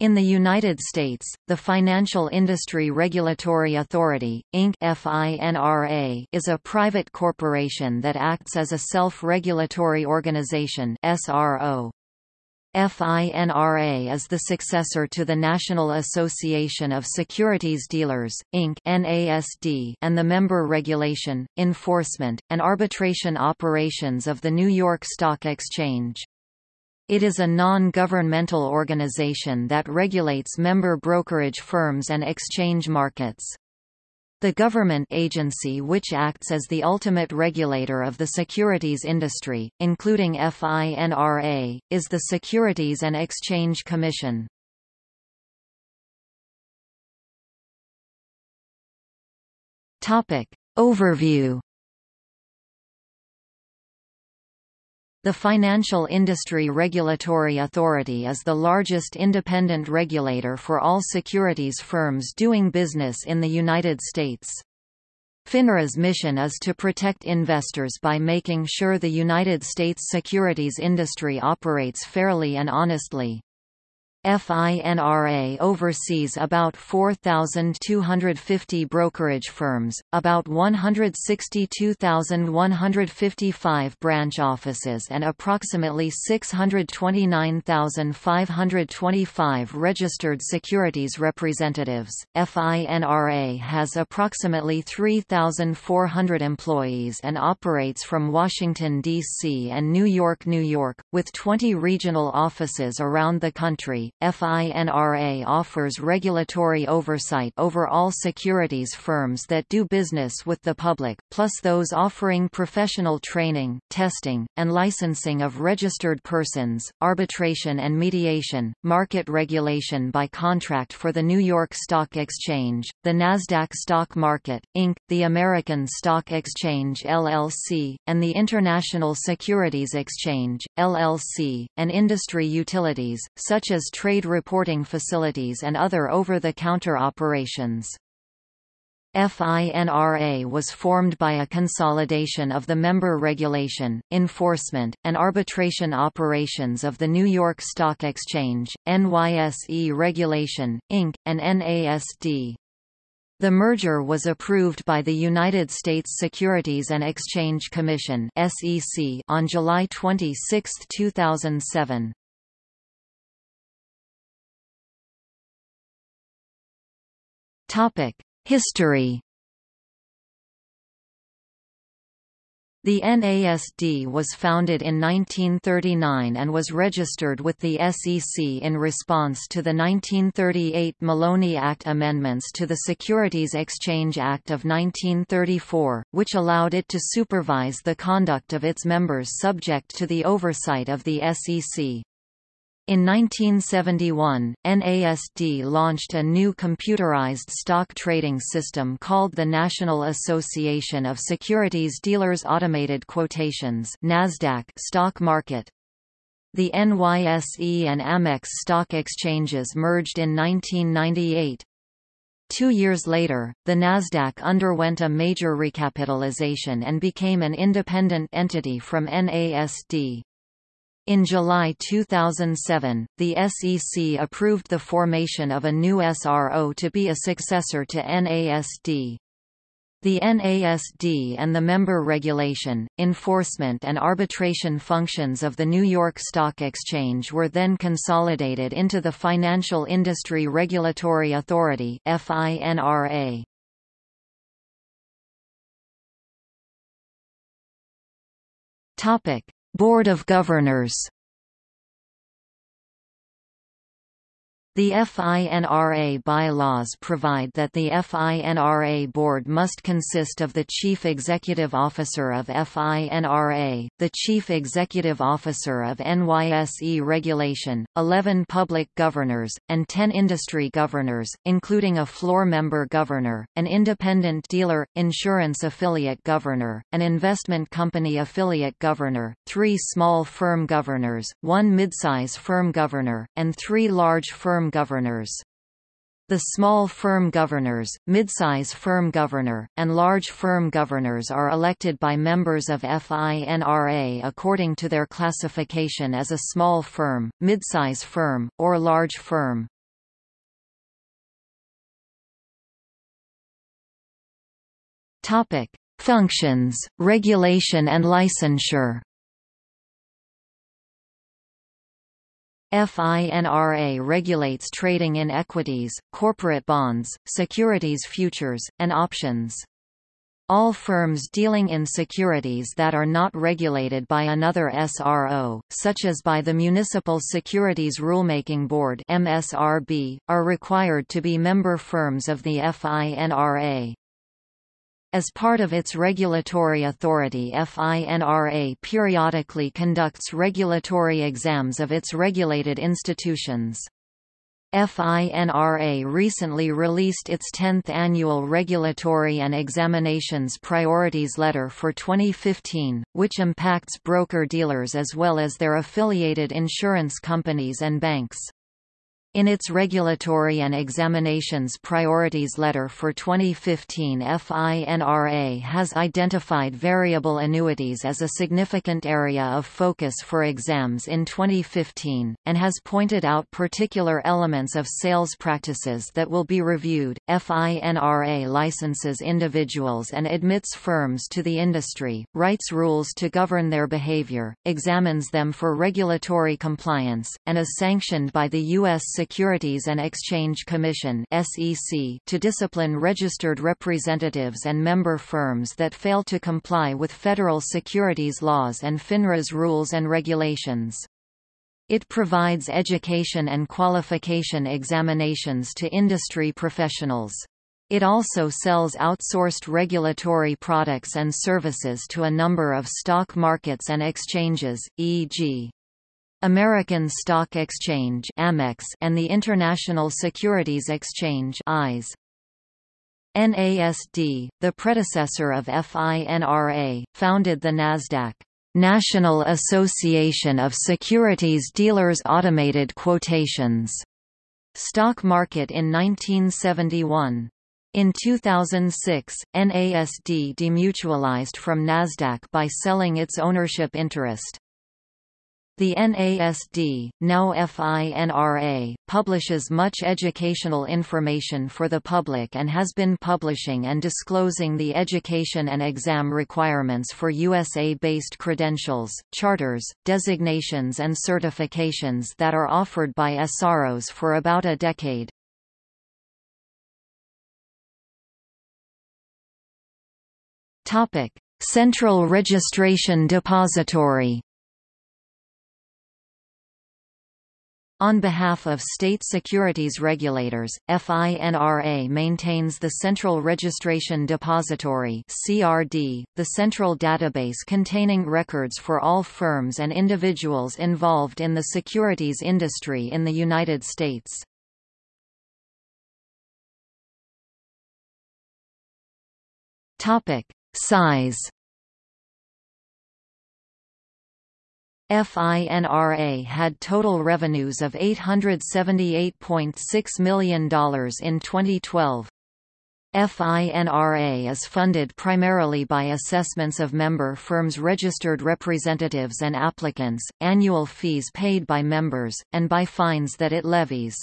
In the United States, the Financial Industry Regulatory Authority, Inc. Is a private corporation that acts as a self-regulatory organization. FINRA is the successor to the National Association of Securities Dealers, Inc. NASD and the member regulation, enforcement, and arbitration operations of the New York Stock Exchange. It is a non-governmental organization that regulates member brokerage firms and exchange markets. The government agency which acts as the ultimate regulator of the securities industry, including FINRA, is the Securities and Exchange Commission. Overview The Financial Industry Regulatory Authority is the largest independent regulator for all securities firms doing business in the United States. FINRA's mission is to protect investors by making sure the United States securities industry operates fairly and honestly. FINRA oversees about 4,250 brokerage firms, about 162,155 branch offices and approximately 629,525 registered securities representatives. FINRA has approximately 3,400 employees and operates from Washington, D.C. and New York, New York, with 20 regional offices around the country. FINRA offers regulatory oversight over all securities firms that do business with the public, plus those offering professional training, testing, and licensing of registered persons, arbitration and mediation, market regulation by contract for the New York Stock Exchange, the Nasdaq Stock Market, Inc., the American Stock Exchange LLC, and the International Securities Exchange, LLC, and industry utilities, such as trade reporting facilities and other over-the-counter operations. FINRA was formed by a consolidation of the member regulation, enforcement, and arbitration operations of the New York Stock Exchange, NYSE Regulation, Inc., and NASD. The merger was approved by the United States Securities and Exchange Commission on July 26, 2007. History The NASD was founded in 1939 and was registered with the SEC in response to the 1938 Maloney Act amendments to the Securities Exchange Act of 1934, which allowed it to supervise the conduct of its members subject to the oversight of the SEC. In 1971, NASD launched a new computerized stock trading system called the National Association of Securities Dealers Automated Quotations NASDAQ stock market. The NYSE and Amex stock exchanges merged in 1998. Two years later, the Nasdaq underwent a major recapitalization and became an independent entity from NASD. In July 2007, the SEC approved the formation of a new SRO to be a successor to NASD. The NASD and the member regulation, enforcement and arbitration functions of the New York Stock Exchange were then consolidated into the Financial Industry Regulatory Authority FINRA. Topic: Board of Governors The FINRA bylaws provide that the FINRA board must consist of the Chief Executive Officer of FINRA, the Chief Executive Officer of NYSE Regulation, 11 public governors, and 10 industry governors, including a floor member governor, an independent dealer, insurance affiliate governor, an investment company affiliate governor, three small firm governors, one midsize firm governor, and three large firm governors. The small firm governors, midsize firm governor, and large firm governors are elected by members of FINRA according to their classification as a small firm, midsize firm, or large firm. Functions, regulation and licensure FINRA regulates trading in equities, corporate bonds, securities futures, and options. All firms dealing in securities that are not regulated by another SRO, such as by the Municipal Securities Rulemaking Board (MSRB), are required to be member firms of the FINRA. As part of its regulatory authority FINRA periodically conducts regulatory exams of its regulated institutions. FINRA recently released its 10th Annual Regulatory and Examinations Priorities Letter for 2015, which impacts broker-dealers as well as their affiliated insurance companies and banks. In its Regulatory and Examinations Priorities Letter for 2015 FINRA has identified variable annuities as a significant area of focus for exams in 2015, and has pointed out particular elements of sales practices that will be reviewed. FINRA licenses individuals and admits firms to the industry, writes rules to govern their behavior, examines them for regulatory compliance, and is sanctioned by the U.S. Securities and Exchange Commission to discipline registered representatives and member firms that fail to comply with federal securities laws and FINRA's rules and regulations. It provides education and qualification examinations to industry professionals. It also sells outsourced regulatory products and services to a number of stock markets and exchanges, e.g. American Stock Exchange Amex and the International Securities Exchange ICE. NASD, the predecessor of FINRA, founded the NASDAQ National Association of Securities Dealers Automated Quotations stock market in 1971. In 2006, NASD demutualized from NASDAQ by selling its ownership interest. The NASD, now FINRA, publishes much educational information for the public and has been publishing and disclosing the education and exam requirements for USA-based credentials, charters, designations and certifications that are offered by SROs for about a decade. Central Registration Depository On behalf of state securities regulators, FINRA maintains the Central Registration Depository (CRD), the central database containing records for all firms and individuals involved in the securities industry in the United States. Topic: Size FINRA had total revenues of $878.6 million in 2012. FINRA is funded primarily by assessments of member firms' registered representatives and applicants, annual fees paid by members, and by fines that it levies.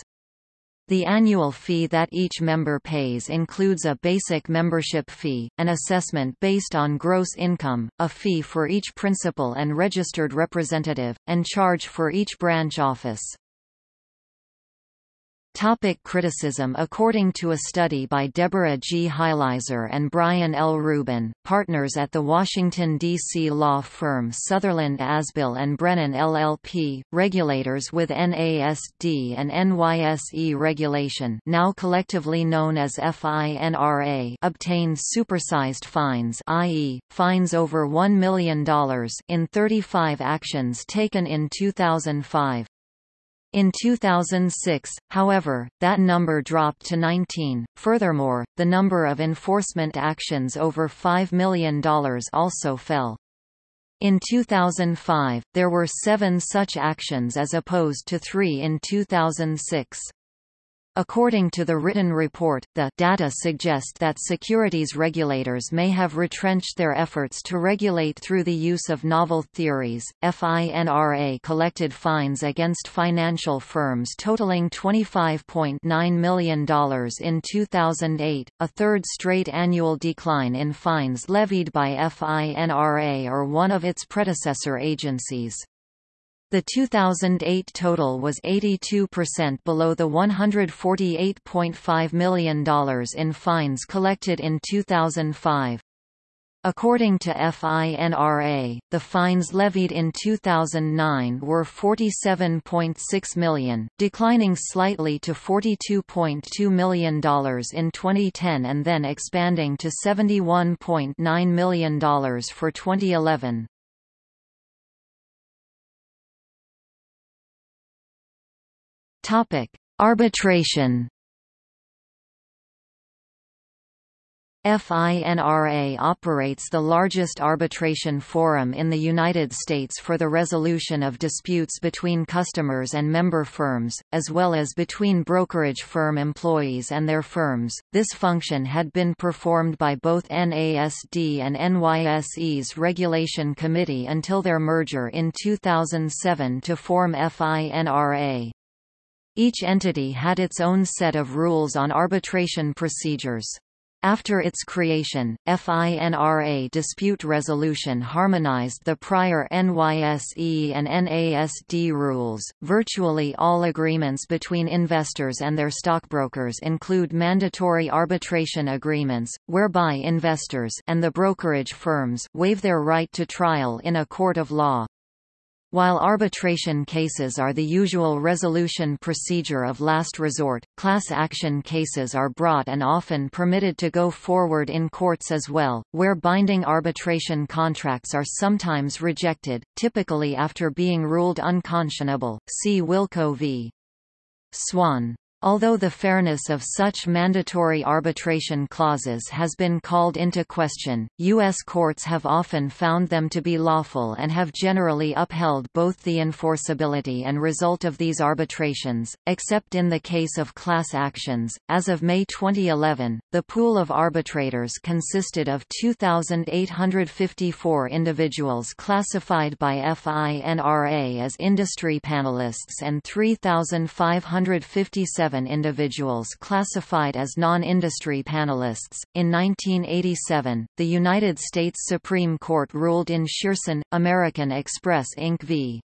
The annual fee that each member pays includes a basic membership fee, an assessment based on gross income, a fee for each principal and registered representative, and charge for each branch office. Topic criticism According to a study by Deborah G. Heilizer and Brian L. Rubin, partners at the Washington, D.C. law firm Sutherland Asbill and Brennan LLP, regulators with NASD and NYSE regulation now collectively known as FINRA obtained supersized fines i.e., fines over $1 million in 35 actions taken in 2005. In 2006, however, that number dropped to 19. Furthermore, the number of enforcement actions over $5 million also fell. In 2005, there were seven such actions as opposed to three in 2006. According to the written report, the data suggest that securities regulators may have retrenched their efforts to regulate through the use of novel theories. FINRA collected fines against financial firms totaling $25.9 million in 2008, a third straight annual decline in fines levied by FINRA or one of its predecessor agencies. The 2008 total was 82% below the $148.5 million in fines collected in 2005. According to FINRA, the fines levied in 2009 were 47.6 million, declining slightly to $42.2 million in 2010 and then expanding to $71.9 million for 2011. Topic: Arbitration. FINRA operates the largest arbitration forum in the United States for the resolution of disputes between customers and member firms, as well as between brokerage firm employees and their firms. This function had been performed by both NASD and NYSE's Regulation Committee until their merger in 2007 to form FINRA. Each entity had its own set of rules on arbitration procedures. After its creation, FINRA dispute resolution harmonized the prior NYSE and NASD rules. Virtually all agreements between investors and their stockbrokers include mandatory arbitration agreements, whereby investors and the brokerage firms waive their right to trial in a court of law. While arbitration cases are the usual resolution procedure of last resort, class action cases are brought and often permitted to go forward in courts as well, where binding arbitration contracts are sometimes rejected, typically after being ruled unconscionable. See Wilko v. Swan. Although the fairness of such mandatory arbitration clauses has been called into question, U.S. courts have often found them to be lawful and have generally upheld both the enforceability and result of these arbitrations, except in the case of class actions. As of May 2011, the pool of arbitrators consisted of 2,854 individuals classified by FINRA as industry panelists and 3,557 individuals classified as non-industry panelists. In 1987, the United States Supreme Court ruled in Shearson, American Express Inc. v.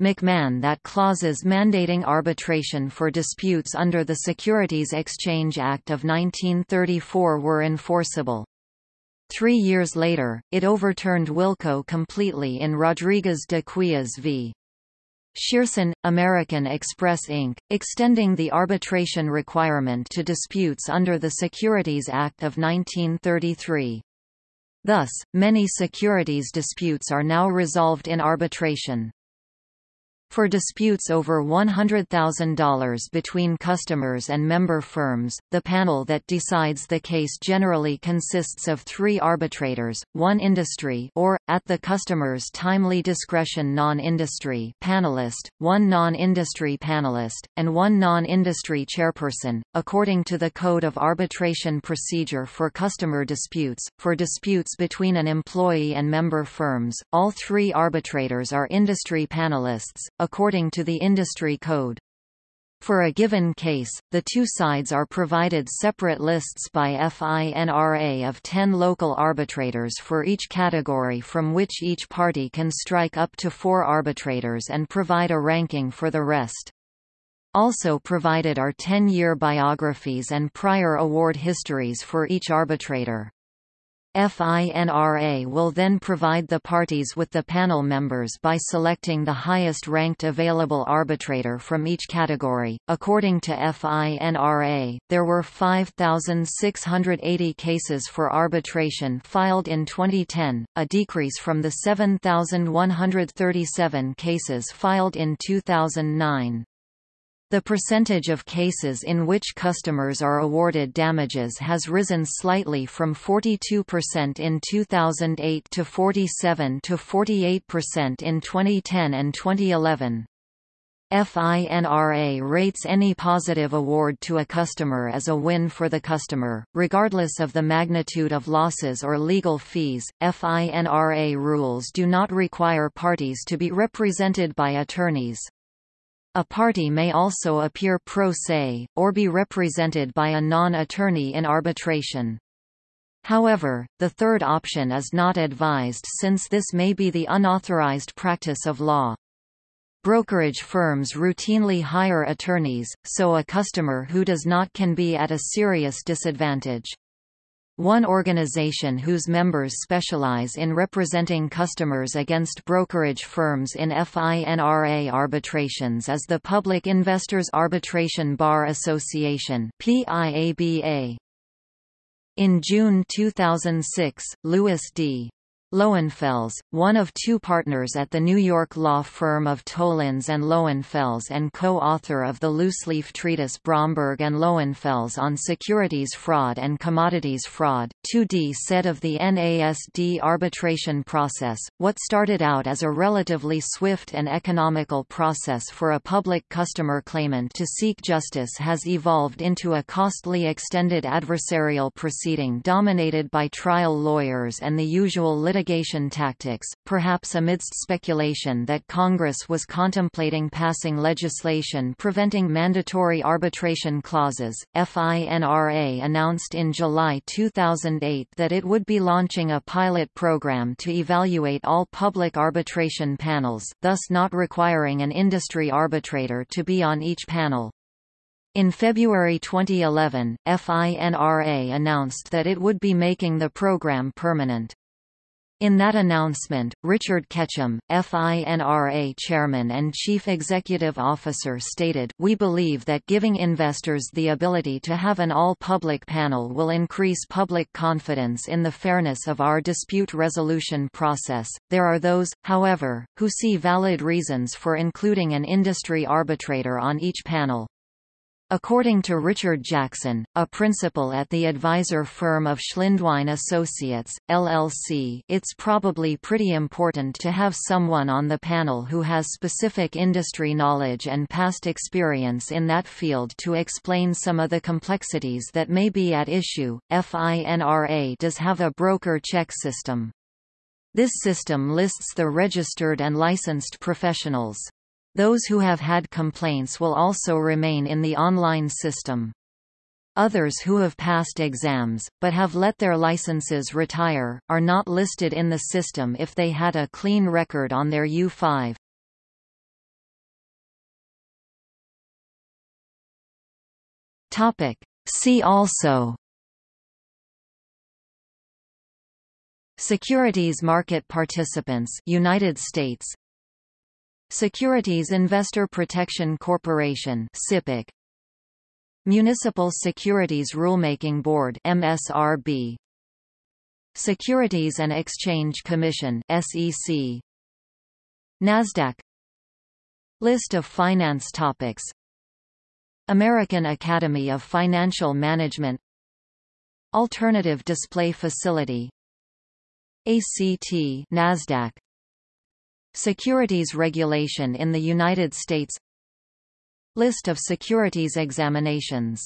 McMahon that clauses mandating arbitration for disputes under the Securities Exchange Act of 1934 were enforceable. Three years later, it overturned Wilko completely in Rodriguez de Quijas v. Shearson, American Express Inc., extending the arbitration requirement to disputes under the Securities Act of 1933. Thus, many securities disputes are now resolved in arbitration. For disputes over $100,000 between customers and member firms, the panel that decides the case generally consists of three arbitrators, one industry or, at the customer's timely discretion non-industry panelist, one non-industry panelist, and one non-industry chairperson, according to the Code of Arbitration Procedure for Customer Disputes. For disputes between an employee and member firms, all three arbitrators are industry panelists, according to the industry code. For a given case, the two sides are provided separate lists by FINRA of 10 local arbitrators for each category from which each party can strike up to four arbitrators and provide a ranking for the rest. Also provided are 10-year biographies and prior award histories for each arbitrator. FINRA will then provide the parties with the panel members by selecting the highest ranked available arbitrator from each category. According to FINRA, there were 5,680 cases for arbitration filed in 2010, a decrease from the 7,137 cases filed in 2009. The percentage of cases in which customers are awarded damages has risen slightly from 42% in 2008 to 47 to 48% in 2010 and 2011. FINRA rates any positive award to a customer as a win for the customer, regardless of the magnitude of losses or legal fees. FINRA rules do not require parties to be represented by attorneys. A party may also appear pro se, or be represented by a non-attorney in arbitration. However, the third option is not advised since this may be the unauthorized practice of law. Brokerage firms routinely hire attorneys, so a customer who does not can be at a serious disadvantage. One organization whose members specialize in representing customers against brokerage firms in FINRA arbitrations is the Public Investors Arbitration Bar Association In June 2006, Louis D. Lowenfels, one of two partners at the New York law firm of Tolins and Lowenfels and co-author of the loose-leaf treatise Bromberg and Lowenfels on securities fraud and commodities fraud, 2D said of the NASD arbitration process, what started out as a relatively swift and economical process for a public customer claimant to seek justice has evolved into a costly extended adversarial proceeding dominated by trial lawyers and the usual litigation litigation tactics, perhaps amidst speculation that Congress was contemplating passing legislation preventing mandatory arbitration clauses. FINRA announced in July 2008 that it would be launching a pilot program to evaluate all public arbitration panels, thus not requiring an industry arbitrator to be on each panel. In February 2011, FINRA announced that it would be making the program permanent. In that announcement, Richard Ketchum, FINRA chairman and chief executive officer stated, We believe that giving investors the ability to have an all-public panel will increase public confidence in the fairness of our dispute resolution process. There are those, however, who see valid reasons for including an industry arbitrator on each panel. According to Richard Jackson, a principal at the advisor firm of Schlindwein Associates, LLC it's probably pretty important to have someone on the panel who has specific industry knowledge and past experience in that field to explain some of the complexities that may be at issue. FINRA does have a broker check system. This system lists the registered and licensed professionals. Those who have had complaints will also remain in the online system. Others who have passed exams, but have let their licenses retire, are not listed in the system if they had a clean record on their U5. See also Securities market participants United States Securities Investor Protection Corporation SIPC Municipal Securities Rulemaking Board MSRB Securities and Exchange Commission SEC NASDAQ List of finance topics American Academy of Financial Management Alternative Display Facility ACT NASDAQ Securities regulation in the United States. List of securities examinations